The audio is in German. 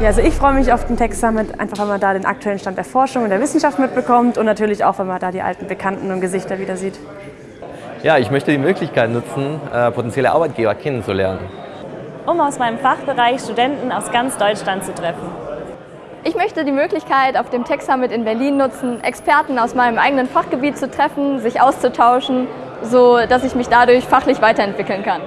Ja, also ich freue mich auf den Tech Summit, einfach weil man da den aktuellen Stand der Forschung und der Wissenschaft mitbekommt und natürlich auch, weil man da die alten Bekannten und Gesichter wieder sieht. Ja, ich möchte die Möglichkeit nutzen, äh, potenzielle Arbeitgeber kennenzulernen. Um aus meinem Fachbereich Studenten aus ganz Deutschland zu treffen. Ich möchte die Möglichkeit auf dem Tech Summit in Berlin nutzen, Experten aus meinem eigenen Fachgebiet zu treffen, sich auszutauschen, so dass ich mich dadurch fachlich weiterentwickeln kann.